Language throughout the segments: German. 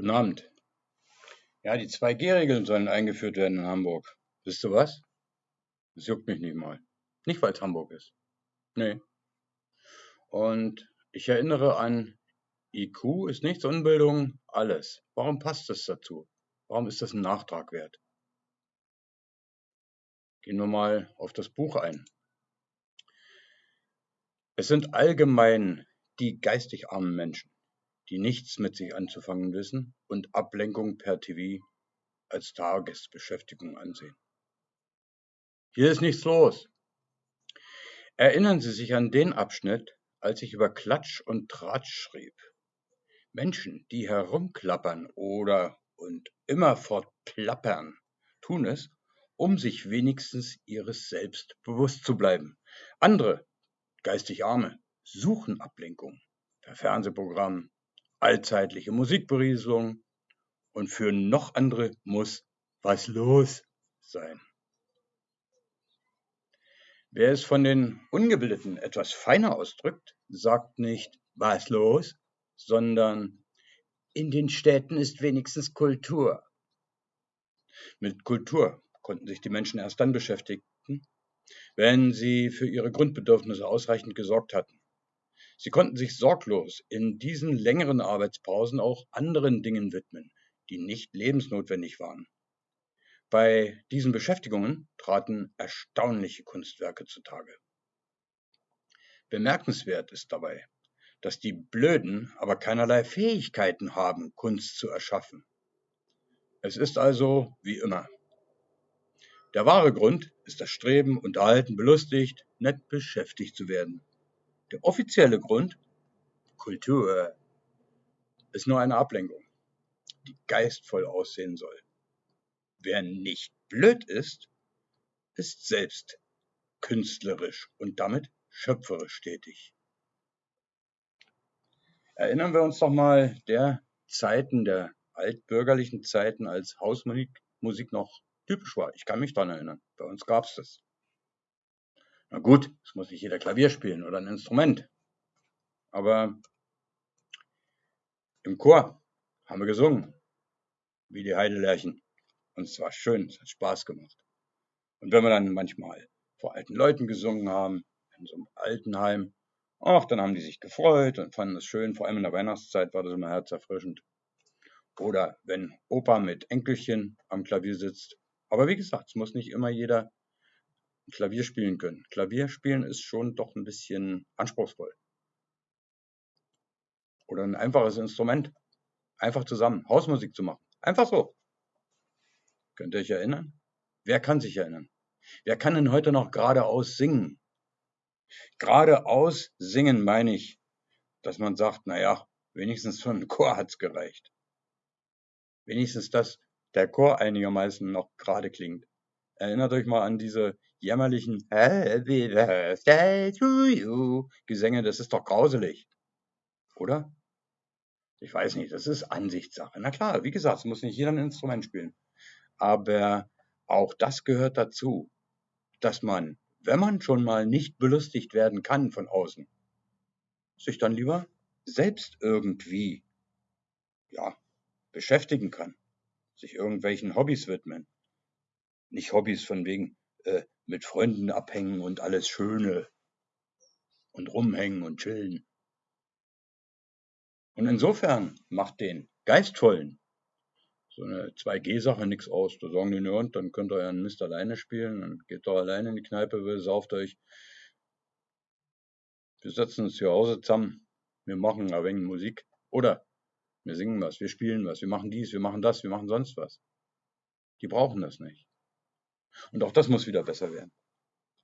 Guten Abend. Ja, die 2G-Regeln sollen eingeführt werden in Hamburg. Wisst ihr was? Das juckt mich nicht mal. Nicht, weil es Hamburg ist. Nee. Und ich erinnere an IQ ist nichts, Unbildung alles. Warum passt das dazu? Warum ist das ein Nachtrag wert? Gehen wir mal auf das Buch ein. Es sind allgemein die geistig armen Menschen, die nichts mit sich anzufangen wissen und Ablenkung per TV als Tagesbeschäftigung ansehen. Hier ist nichts los. Erinnern Sie sich an den Abschnitt, als ich über Klatsch und Tratsch schrieb. Menschen, die herumklappern oder und immerfort plappern, tun es, um sich wenigstens ihres Selbst bewusst zu bleiben. Andere, geistig Arme, suchen Ablenkung per Fernsehprogramm, allzeitliche Musikberieselung und für noch andere muss was los sein. Wer es von den Ungebildeten etwas feiner ausdrückt, sagt nicht was los, sondern in den Städten ist wenigstens Kultur. Mit Kultur konnten sich die Menschen erst dann beschäftigen, wenn sie für ihre Grundbedürfnisse ausreichend gesorgt hatten. Sie konnten sich sorglos in diesen längeren Arbeitspausen auch anderen Dingen widmen, die nicht lebensnotwendig waren. Bei diesen Beschäftigungen traten erstaunliche Kunstwerke zutage. Bemerkenswert ist dabei, dass die Blöden aber keinerlei Fähigkeiten haben, Kunst zu erschaffen. Es ist also wie immer. Der wahre Grund ist das Streben, unterhalten, belustigt, nett beschäftigt zu werden. Der offizielle Grund, Kultur, ist nur eine Ablenkung, die geistvoll aussehen soll. Wer nicht blöd ist, ist selbst künstlerisch und damit schöpferisch tätig. Erinnern wir uns doch mal der Zeiten, der altbürgerlichen Zeiten, als Hausmusik noch typisch war. Ich kann mich daran erinnern. Bei uns gab es das. Na gut, es muss nicht jeder Klavier spielen oder ein Instrument. Aber im Chor haben wir gesungen, wie die Heidelärchen. Und es war schön, es hat Spaß gemacht. Und wenn wir dann manchmal vor alten Leuten gesungen haben, in so einem Altenheim, ach, dann haben die sich gefreut und fanden es schön. Vor allem in der Weihnachtszeit war das immer herzerfrischend. Oder wenn Opa mit Enkelchen am Klavier sitzt. Aber wie gesagt, es muss nicht immer jeder Klavier spielen können. Klavier spielen ist schon doch ein bisschen anspruchsvoll. Oder ein einfaches Instrument. Einfach zusammen Hausmusik zu machen. Einfach so. Könnt ihr euch erinnern? Wer kann sich erinnern? Wer kann denn heute noch geradeaus singen? Geradeaus singen meine ich, dass man sagt, naja, wenigstens für einen Chor hat's gereicht. Wenigstens, dass der Chor einigermaßen noch gerade klingt. Erinnert euch mal an diese jämmerlichen Happy Birthday to you Gesänge, das ist doch grauselig. Oder? Ich weiß nicht, das ist Ansichtssache. Na klar, wie gesagt, es muss nicht jeder ein Instrument spielen. Aber auch das gehört dazu, dass man, wenn man schon mal nicht belustigt werden kann von außen, sich dann lieber selbst irgendwie, ja, beschäftigen kann, sich irgendwelchen Hobbys widmen. Nicht Hobbys von wegen, äh, mit Freunden abhängen und alles Schöne und rumhängen und chillen. Und insofern macht den Geistvollen so eine 2G-Sache nichts aus. Da sagen die, ja, und dann könnt ihr euren Mist alleine spielen, dann geht doch alleine in die Kneipe, will, sauft euch. Wir setzen uns zu Hause zusammen, wir machen ein wenig Musik oder wir singen was, wir spielen was, wir machen dies, wir machen das, wir machen sonst was. Die brauchen das nicht. Und auch das muss wieder besser werden.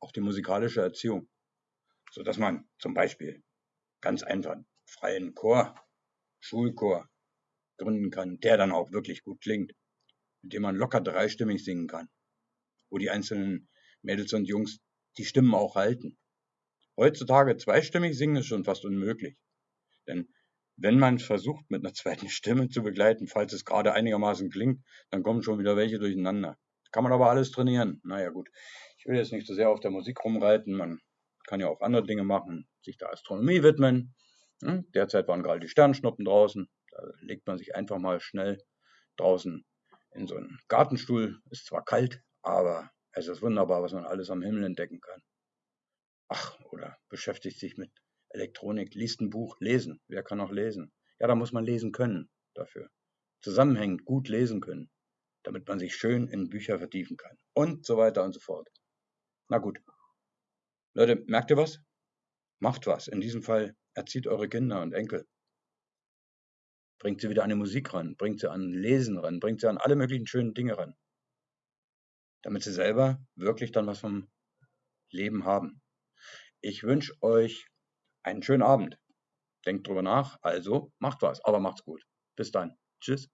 Auch die musikalische Erziehung. So dass man zum Beispiel ganz einfach freien Chor, Schulchor gründen kann, der dann auch wirklich gut klingt, mit dem man locker dreistimmig singen kann, wo die einzelnen Mädels und Jungs die Stimmen auch halten. Heutzutage zweistimmig singen ist schon fast unmöglich. Denn wenn man versucht, mit einer zweiten Stimme zu begleiten, falls es gerade einigermaßen klingt, dann kommen schon wieder welche durcheinander. Kann man aber alles trainieren. Naja gut, ich will jetzt nicht so sehr auf der Musik rumreiten. Man kann ja auch andere Dinge machen, sich der Astronomie widmen. Derzeit waren gerade die Sternschnuppen draußen. Da legt man sich einfach mal schnell draußen in so einen Gartenstuhl. Ist zwar kalt, aber es ist wunderbar, was man alles am Himmel entdecken kann. Ach, oder beschäftigt sich mit Elektronik, liest ein Buch, lesen. Wer kann auch lesen? Ja, da muss man lesen können dafür. Zusammenhängend gut lesen können, damit man sich schön in Bücher vertiefen kann. Und so weiter und so fort. Na gut. Leute, merkt ihr was? Macht was. In diesem Fall erzieht eure Kinder und Enkel. Bringt sie wieder an die Musik ran, bringt sie an Lesen ran, bringt sie an alle möglichen schönen Dinge ran. Damit sie selber wirklich dann was vom Leben haben. Ich wünsche euch einen schönen Abend. Denkt drüber nach, also macht was, aber macht's gut. Bis dann. Tschüss.